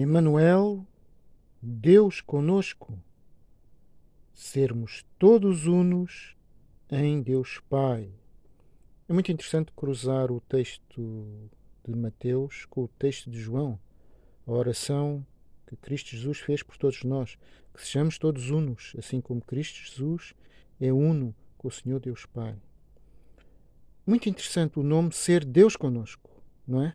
Emmanuel, Deus conosco. Sermos todos unos em Deus Pai. É muito interessante cruzar o texto de Mateus com o texto de João, a oração que Cristo Jesus fez por todos nós, que sejamos todos unos, assim como Cristo Jesus é uno com o Senhor Deus Pai. Muito interessante o nome ser Deus conosco, não é?